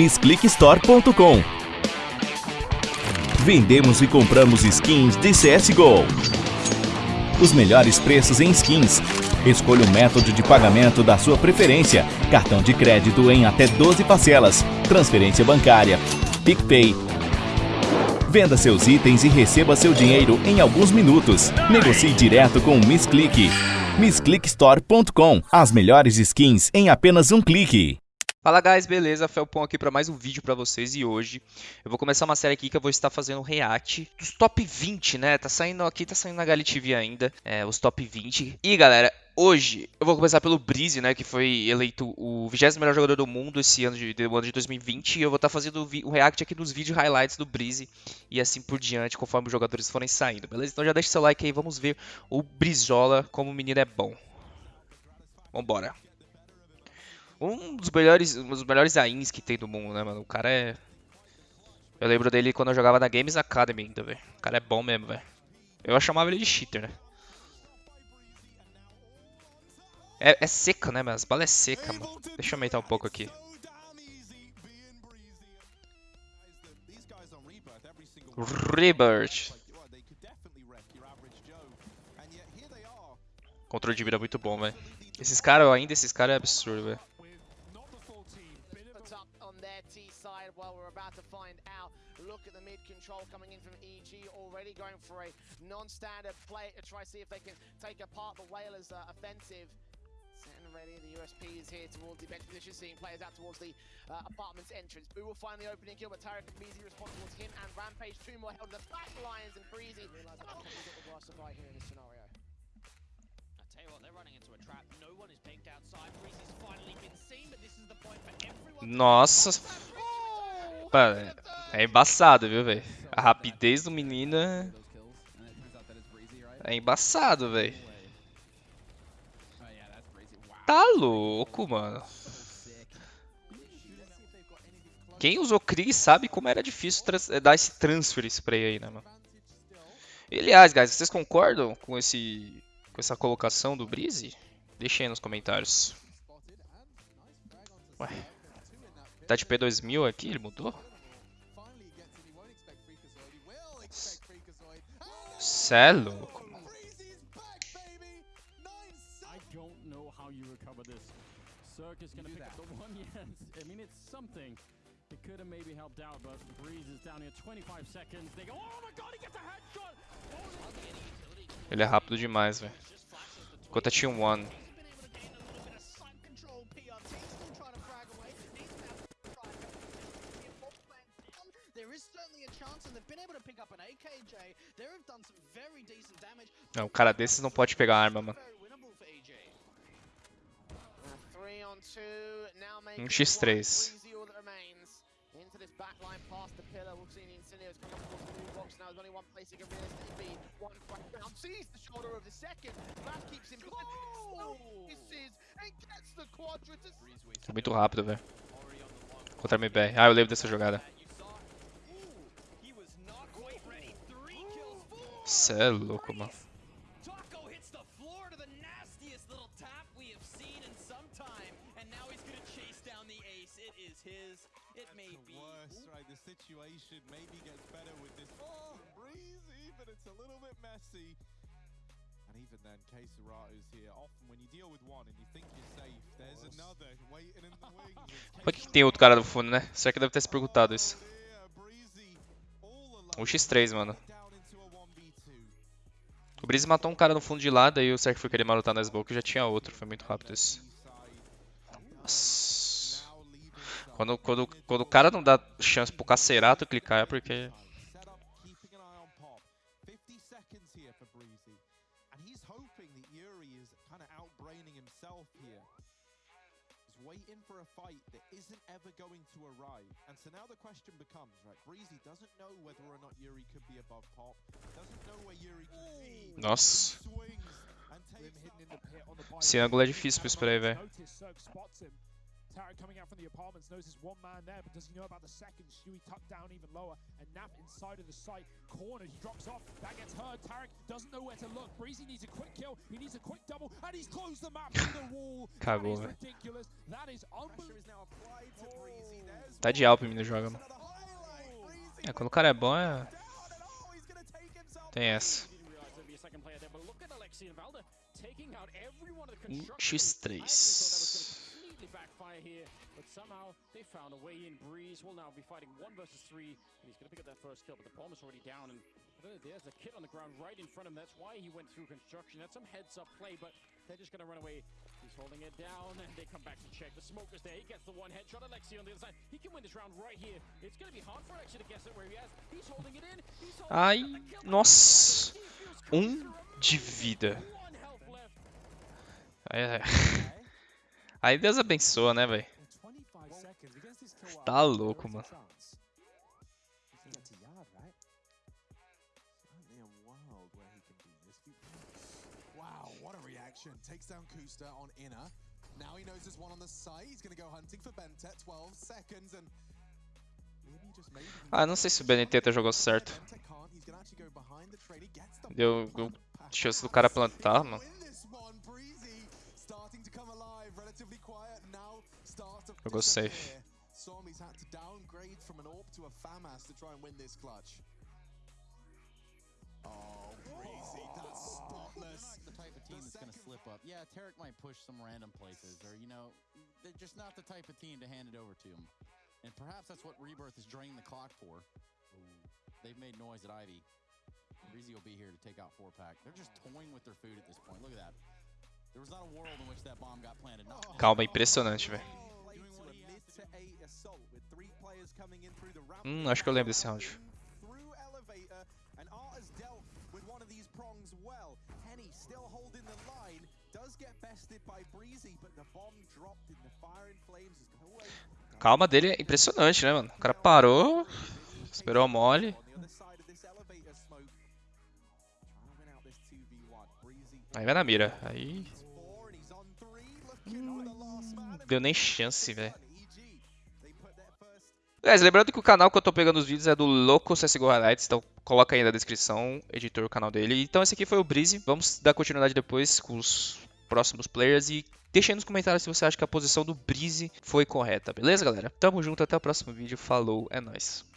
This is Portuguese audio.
missclickstore.com. Vendemos e compramos skins de CSGO. Os melhores preços em skins. Escolha o método de pagamento da sua preferência. Cartão de crédito em até 12 parcelas. Transferência bancária. PicPay. Venda seus itens e receba seu dinheiro em alguns minutos. Negocie direto com o Miss Click. MissClickStore.com. As melhores skins em apenas um clique. Fala guys, beleza? Felpon aqui para mais um vídeo para vocês e hoje eu vou começar uma série aqui que eu vou estar fazendo um react dos top 20, né? Tá saindo aqui, tá saindo na Gali TV ainda, é, os top 20. E galera, hoje eu vou começar pelo Breeze, né? Que foi eleito o 20 melhor jogador do mundo esse ano de, ano de 2020. E eu vou estar fazendo o react aqui dos vídeos highlights do Breeze e assim por diante, conforme os jogadores forem saindo, beleza? Então já deixa seu like aí, vamos ver o Brizola como o menino é bom. Vambora. Um dos melhores, um dos melhores AINs que tem do mundo, né, mano? O cara é... Eu lembro dele quando eu jogava na Games Academy ainda, velho. O cara é bom mesmo, velho. Eu chamava ele de cheater, né? É, é seca, né, mano? As balas é seca, mano. Deixa eu aumentar um pouco aqui. Rebirth. Controle de vida muito bom, velho. Esses caras, ainda esses caras é absurdo, velho. Look at the mid control coming in from EG, already going for a non-standard play to try to see if they can take apart the Whalers' uh, offensive. Setting ready, the USP is here towards the bench position, seeing players out towards the uh, apartment's entrance. Boo will find the opening kill, but Tarek and Breezy respond towards him and Rampage. Two more held in the back Lions and Breezy. Realize that oh. got the worst supply here in this scenario. I tell you what, they're running into a trap. No one is pinked outside. Breezy's finally been seen, but this is the point for everyone. Nossa. Mano, é embaçado, viu, velho? A rapidez do menino é... É embaçado, velho. Tá louco, mano. Quem usou Krieg sabe como era difícil dar esse transfer spray aí, né, mano? E, aliás, guys, vocês concordam com esse com essa colocação do Breeze? Deixem aí nos comentários. Ué. Tá de P2000 aqui? Ele mudou? Cê é louco, mano. It could have maybe helped out, but Breeze is down here 25 seconds. They go, oh my god, he gets a headshot! Ele é rápido demais, velho. Enquanto a Team One. Não, um cara desses não pode pegar arma, mano. Um x3. É muito rápido, velho. Contra a MBR. Ah, eu lembro dessa jogada. Cê é louco, mano. situation maybe gets better with this. Oh, breezy, but it's a little bit messy. And even then, here. Often when you deal with one and you think you're safe, there's another waiting in the wings. Por que tem outro cara no fundo, né? Será que deve ter se perguntado isso? O X3, mano. O Breeze matou um cara no fundo de lá, daí o Serk foi querer malutar na smoke e já tinha outro. Foi muito rápido isso. Nossa. Quando, quando, quando o cara não dá chance pro Cacerato clicar é porque... isn't ever going to arrive. And so now the question becomes, right, Breezy doesn't know whether or not Yuri could be above Pop, doesn't know where Yuri could be. Nossa. Esse ângulo é difícil pra spray, velho. Tarek coming out from the apartments knows there's one man there, but does he know about the second? Stewie tucked down even lower, and Nap inside of the site. Corner, he drops off. That gets heard. Tarek doesn't know where to look. Breezy needs a quick kill. He needs a quick double, and he's closed the map through the wall. That Cagou, is velho. ridiculous. That is unbelievable. Tá de Alp no jogo, mano. É, quando o cara é bom, é... Tem essa. Um X3. Backfire here, but somehow they found a way in. Breeze will now be fighting one versus three, and he's gonna pick up that first kill, but the bomb is already down, and there's a kid on the ground right in front of him. That's why he went through construction. That's some heads-up play, but they're just gonna run away. He's holding it down, and they come back to check. The smoke is there. He gets the one headshot. Alexi on the other side. He can win this round right here. It's gonna be hard for Alexi to guess it where he has. He's holding it in. He's holding Ai, it in. The nossa. Um de vida. One health left. Aí, Deus abençoa, né, velho? Tá louco, mano. Now he knows there's one on the side. He's go hunting for Bentet. 12 seconds and Ah, não sei se o BNT jogou certo. Deu chance do cara plantar, mano. Jogou safe. Somi's had to downgrade from an AWP to a FAMAS to try and win this clutch. Oh, Breezy, that's spotless. the type of team that's going to slip up. Yeah, Tarek might push some random places, or you know, they're just not the type of team to hand it over to. And perhaps that's what Rebirth is draining the clock for. They've made noise at Ivy. Breezy will be here to take out pack. They're just toying with their food at this point. Look at that. There was not a world in which that bomb got planted. Calma, impressionante, velho. Hum, acho que eu lembro desse round. Through elevator, and Art has dealt with one of these prongs well. Henny still holding the line, does get bested by Breezy, but the bomb dropped in the fire and flames has gone away. Calma dele é impressionante, né, mano? O cara parou, esperou a mole. On the other side of this elevator smoke, trying to win out this 2v1. Breezy Aí vai na mira. Aí man. deu nem chance, velho. Guys, lembrando que o canal que eu tô pegando os vídeos é do Loco CSGO Highlights, então coloca aí na descrição, editor, o canal dele. Então esse aqui foi o Breezy, vamos dar continuidade depois com os próximos players e deixa aí nos comentários se você acha que a posição do Breezy foi correta, beleza galera? Tamo junto, até o próximo vídeo, falou, é nóis.